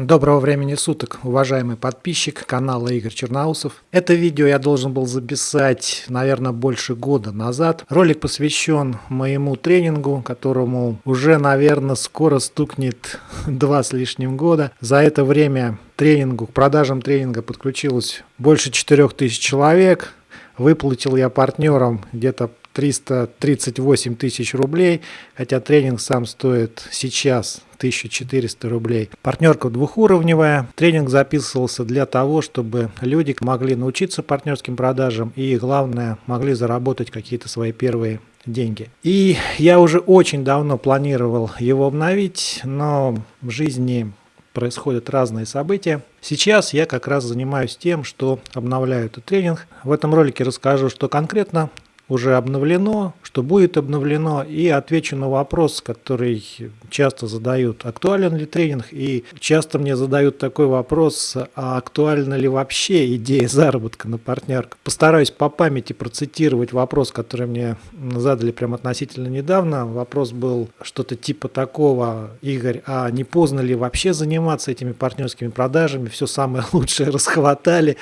Доброго времени суток, уважаемый подписчик канала Игорь Черноусов. Это видео я должен был записать, наверное, больше года назад. Ролик посвящен моему тренингу, которому уже, наверное, скоро стукнет два с лишним года. За это время тренингу, к продажам тренинга подключилось больше 4000 человек. Выплатил я партнерам где-то 338 тысяч рублей, хотя тренинг сам стоит сейчас 1400 рублей. Партнерка двухуровневая. Тренинг записывался для того, чтобы люди могли научиться партнерским продажам и, главное, могли заработать какие-то свои первые деньги. И я уже очень давно планировал его обновить, но в жизни происходят разные события. Сейчас я как раз занимаюсь тем, что обновляю этот тренинг. В этом ролике расскажу, что конкретно уже обновлено, что будет обновлено, и отвечу на вопрос, который часто задают, актуален ли тренинг, и часто мне задают такой вопрос, а актуальна ли вообще идея заработка на партнерку. Постараюсь по памяти процитировать вопрос, который мне задали прямо относительно недавно. Вопрос был что-то типа такого, Игорь, а не поздно ли вообще заниматься этими партнерскими продажами, все самое лучшее расхватали,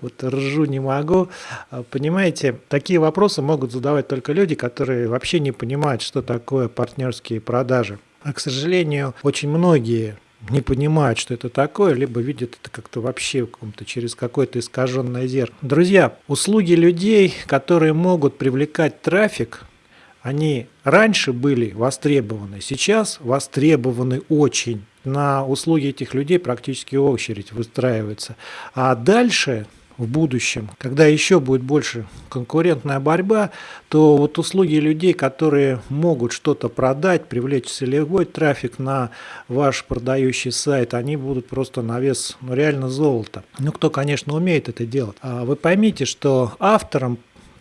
вот ржу не могу. А, понимаете, такие вопросы могут задавать только люди, которые вообще не понимают, что такое партнерские продажи. А, к сожалению, очень многие не понимают, что это такое, либо видят это как-то вообще каком-то через какое-то искаженное зеркало. Друзья, услуги людей, которые могут привлекать трафик, они раньше были востребованы, сейчас востребованы очень на услуги этих людей практически очередь выстраивается. А дальше в будущем, когда еще будет больше конкурентная борьба, то вот услуги людей, которые могут что-то продать, привлечь целевой трафик на ваш продающий сайт, они будут просто на вес ну, реально золота. Ну, кто, конечно, умеет это делать. А вы поймите, что авторам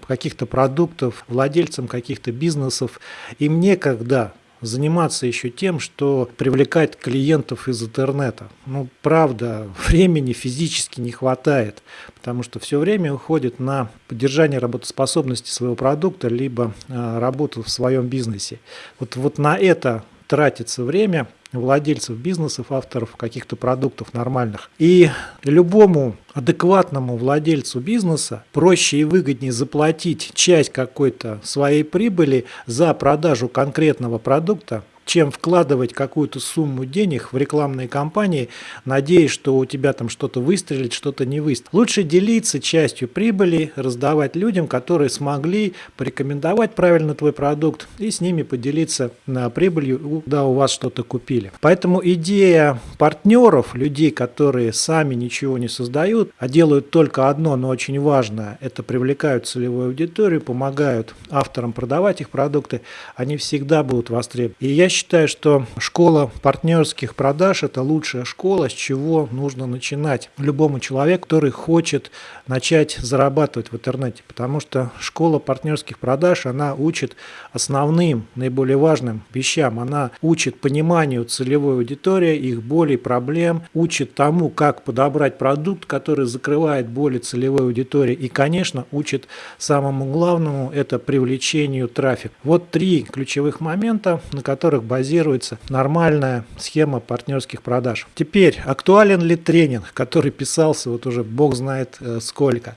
каких-то продуктов, владельцам каких-то бизнесов, им некогда заниматься еще тем, что привлекать клиентов из интернета. Ну, правда, времени физически не хватает, потому что все время уходит на поддержание работоспособности своего продукта, либо э, работу в своем бизнесе. Вот, вот на это тратится время владельцев бизнесов, авторов каких-то продуктов нормальных. И любому адекватному владельцу бизнеса проще и выгоднее заплатить часть какой-то своей прибыли за продажу конкретного продукта, чем вкладывать какую-то сумму денег в рекламные кампании, надеясь, что у тебя там что-то выстрелит, что-то не выстрелит. Лучше делиться частью прибыли, раздавать людям, которые смогли порекомендовать правильно твой продукт и с ними поделиться на прибылью, когда у вас что-то купили. Поэтому идея партнеров, людей, которые сами ничего не создают, а делают только одно, но очень важное, это привлекают целевую аудиторию, помогают авторам продавать их продукты, они всегда будут востребованы. И я считаю, что школа партнерских продаж – это лучшая школа, с чего нужно начинать любому человеку, который хочет начать зарабатывать в интернете. Потому что школа партнерских продаж, она учит основным, наиболее важным вещам. Она учит пониманию целевой аудитории, их болей, проблем, учит тому, как подобрать продукт, который закрывает боли целевой аудитории. И, конечно, учит самому главному – это привлечению трафика. Вот три ключевых момента, на которых базируется нормальная схема партнерских продаж. Теперь, актуален ли тренинг, который писался вот уже бог знает э, сколько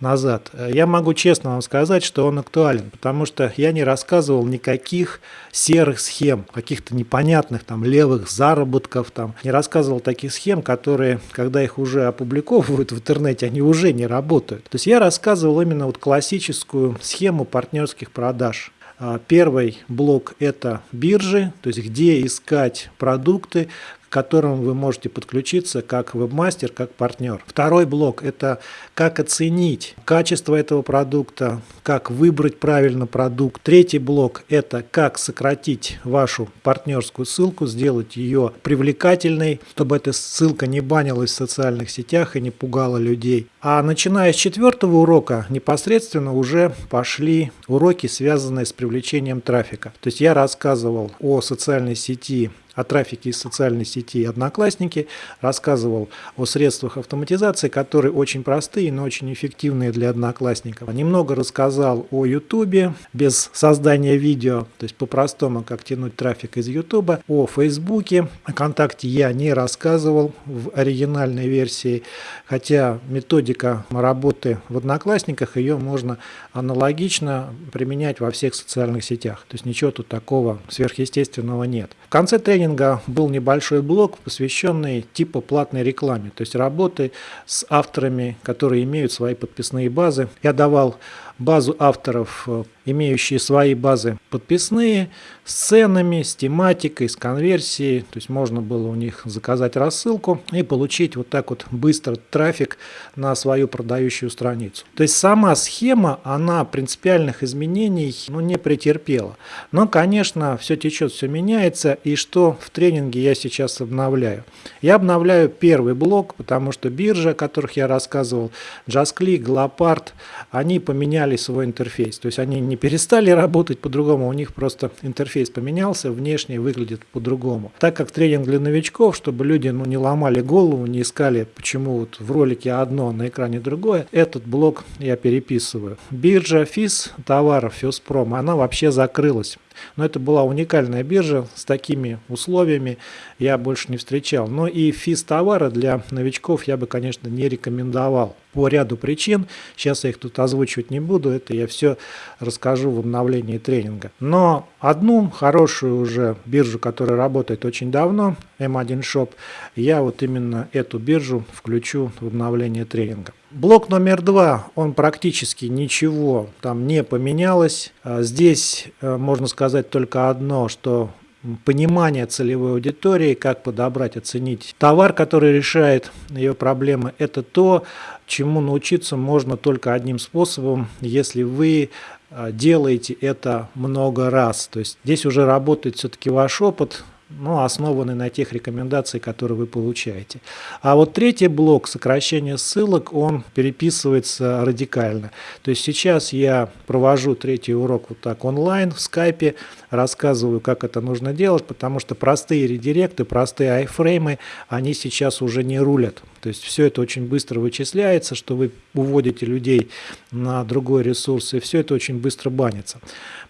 назад? Э, я могу честно вам сказать, что он актуален, потому что я не рассказывал никаких серых схем, каких-то непонятных там левых заработков, там, не рассказывал таких схем, которые, когда их уже опубликовывают в интернете, они уже не работают. То есть я рассказывал именно вот классическую схему партнерских продаж. А, первый блок – это биржи, то есть где искать продукты, к которым вы можете подключиться как вебмастер, как партнер. Второй блок – это как оценить качество этого продукта, как выбрать правильно продукт. Третий блок – это как сократить вашу партнерскую ссылку, сделать ее привлекательной, чтобы эта ссылка не банилась в социальных сетях и не пугала людей. А начиная с четвертого урока непосредственно уже пошли уроки, связанные с привлечением трафика. То есть я рассказывал о социальной сети о трафике из социальной сети Одноклассники, рассказывал о средствах автоматизации, которые очень простые, но очень эффективные для одноклассников. Немного рассказал о YouTube без создания видео, то есть по-простому, как тянуть трафик из YouTube, о Фейсбуке. О ВКонтакте я не рассказывал в оригинальной версии, хотя методика работы в Одноклассниках, ее можно аналогично применять во всех социальных сетях. То есть ничего тут такого сверхъестественного нет. В конце тренинга был небольшой блок, посвященный типа платной рекламе, то есть работы с авторами, которые имеют свои подписные базы. Я давал базу авторов, э, имеющие свои базы подписные, с ценами, с тематикой, с конверсией. То есть можно было у них заказать рассылку и получить вот так вот быстро трафик на свою продающую страницу. То есть сама схема, она принципиальных изменений ну, не претерпела. Но, конечно, все течет, все меняется. И что в тренинге я сейчас обновляю? Я обновляю первый блок, потому что биржа, о которых я рассказывал, JustClick, Glopart, они поменяли поменяли свой интерфейс. То есть они не перестали работать по-другому, у них просто интерфейс поменялся, внешне выглядит по-другому. Так как тренинг для новичков, чтобы люди ну, не ломали голову, не искали, почему вот в ролике одно, а на экране другое, этот блок я переписываю. Биржа ФИС товаров Фиспром, она вообще закрылась. Но это была уникальная биржа с такими условиями, я больше не встречал. Но и физ товара для новичков я бы, конечно, не рекомендовал по ряду причин. Сейчас я их тут озвучивать не буду, это я все расскажу в обновлении тренинга. Но одну хорошую уже биржу, которая работает очень давно, M1 Shop, я вот именно эту биржу включу в обновление тренинга. Блок номер два, он практически ничего там не поменялось. А здесь э, можно сказать только одно, что понимание целевой аудитории, как подобрать, оценить товар, который решает ее проблемы, это то, чему научиться можно только одним способом, если вы э, делаете это много раз. То есть здесь уже работает все-таки ваш опыт, ну, основаны на тех рекомендациях, которые вы получаете. А вот третий блок сокращения ссылок, он переписывается радикально. То есть сейчас я провожу третий урок вот так онлайн в скайпе, рассказываю, как это нужно делать, потому что простые редиректы, простые айфреймы, они сейчас уже не рулят. То есть все это очень быстро вычисляется, что вы уводите людей на другой ресурс, и все это очень быстро банится.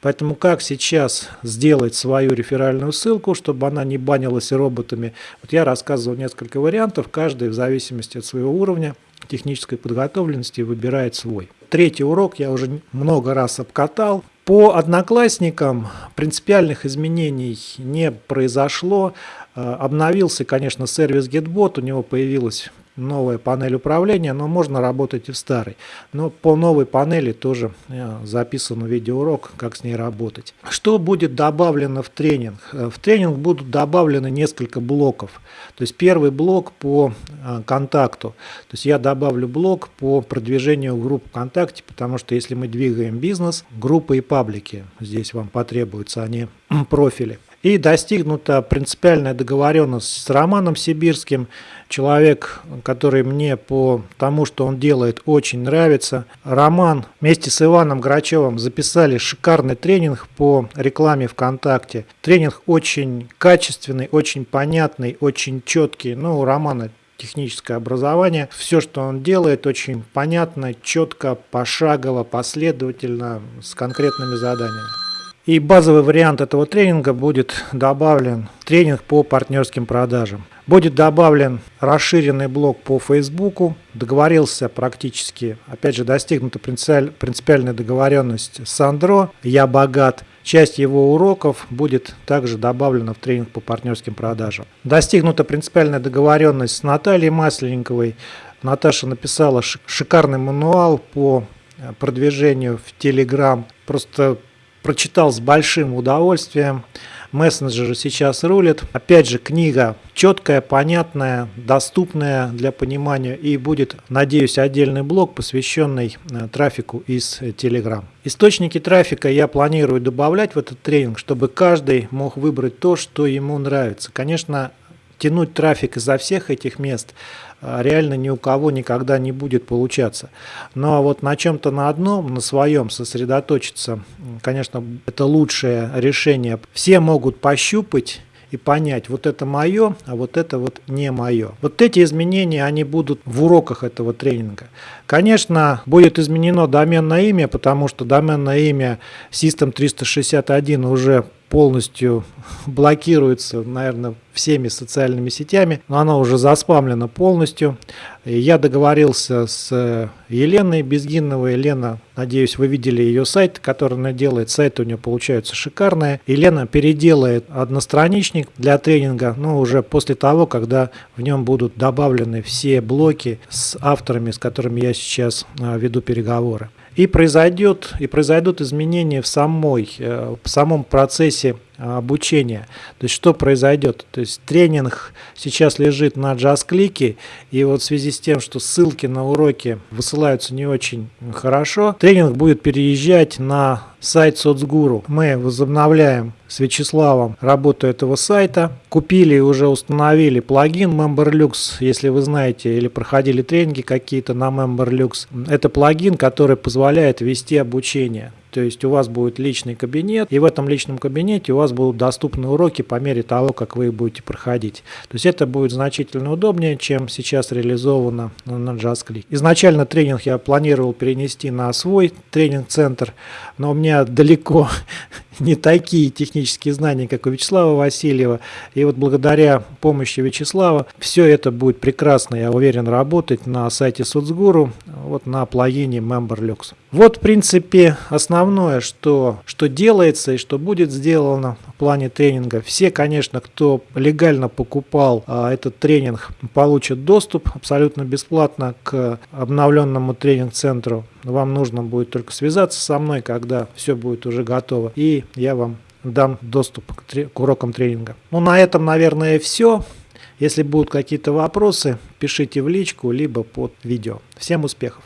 Поэтому как сейчас сделать свою реферальную ссылку, чтобы она не банилась роботами? Вот я рассказывал несколько вариантов, каждый в зависимости от своего уровня технической подготовленности выбирает свой. Третий урок я уже много раз обкатал. По одноклассникам принципиальных изменений не произошло. Э, обновился, конечно, сервис GetBot, у него появилась новая панель управления, но можно работать и в старой. Но по новой панели тоже э, записан видеоурок, как с ней работать. Что будет добавлено в тренинг? Э, в тренинг будут добавлены несколько блоков. То есть первый блок по э, контакту. То есть я добавлю блок по продвижению групп ВКонтакте, потому что если мы двигаем бизнес, группы и паблики здесь вам потребуются, а не профили и достигнута принципиальная договоренность с Романом Сибирским, человек, который мне по тому, что он делает, очень нравится. Роман вместе с Иваном Грачевым записали шикарный тренинг по рекламе ВКонтакте. Тренинг очень качественный, очень понятный, очень четкий. Ну, у Романа техническое образование. Все, что он делает, очень понятно, четко, пошагово, последовательно, с конкретными заданиями. И базовый вариант этого тренинга будет добавлен тренинг по партнерским продажам. Будет добавлен расширенный блок по Фейсбуку. Договорился практически, опять же, достигнута принципиальная договоренность с Андро. Я богат. Часть его уроков будет также добавлена в тренинг по партнерским продажам. Достигнута принципиальная договоренность с Натальей Масленниковой. Наташа написала шикарный мануал по продвижению в Telegram. Просто прочитал с большим удовольствием. Мессенджеры сейчас рулят. Опять же, книга четкая, понятная, доступная для понимания. И будет, надеюсь, отдельный блок, посвященный э, трафику из Telegram. Источники трафика я планирую добавлять в этот тренинг, чтобы каждый мог выбрать то, что ему нравится. Конечно, тянуть трафик изо всех этих мест реально ни у кого никогда не будет получаться. Но вот на чем-то на одном, на своем сосредоточиться, конечно, это лучшее решение. Все могут пощупать и понять, вот это мое, а вот это вот не мое. Вот эти изменения, они будут в уроках этого тренинга. Конечно, будет изменено доменное имя, потому что доменное имя System 361 уже полностью блокируется, наверное, всеми социальными сетями, но оно уже заспамлено полностью. Я договорился с Еленой Безгиновой. Елена, надеюсь, вы видели ее сайт, который она делает. Сайты у нее получаются шикарные. Елена переделает одностраничник для тренинга, но уже после того, когда в нем будут добавлены все блоки с авторами, с которыми я сейчас а, веду переговоры. И, произойдет, и произойдут изменения в, самой, э, в самом процессе обучения. То есть что произойдет? То есть тренинг сейчас лежит на JustClick, и вот в связи с тем, что ссылки на уроки высылаются не очень хорошо, тренинг будет переезжать на сайт соцгуру. Мы возобновляем с Вячеславом работу этого сайта. Купили и уже установили плагин MemberLux, если вы знаете или проходили тренинги какие-то на MemberLux. Это плагин, который позволяет вести обучение. То есть у вас будет личный кабинет, и в этом личном кабинете у вас будут доступны уроки по мере того, как вы их будете проходить. То есть это будет значительно удобнее, чем сейчас реализовано на JustClick. Изначально тренинг я планировал перенести на свой тренинг-центр, но у меня далеко не такие технические знания, как у Вячеслава Васильева. И вот благодаря помощи Вячеслава все это будет прекрасно, я уверен, работать на сайте Соцгуру, вот на плагине MemberLux. Вот, в принципе, основное, что, что делается и что будет сделано в плане тренинга. Все, конечно, кто легально покупал а, этот тренинг, получат доступ абсолютно бесплатно к обновленному тренинг-центру. Вам нужно будет только связаться со мной, когда все будет уже готово, и я вам дам доступ к, к урокам тренинга. Ну, на этом, наверное, все. Если будут какие-то вопросы, пишите в личку, либо под видео. Всем успехов!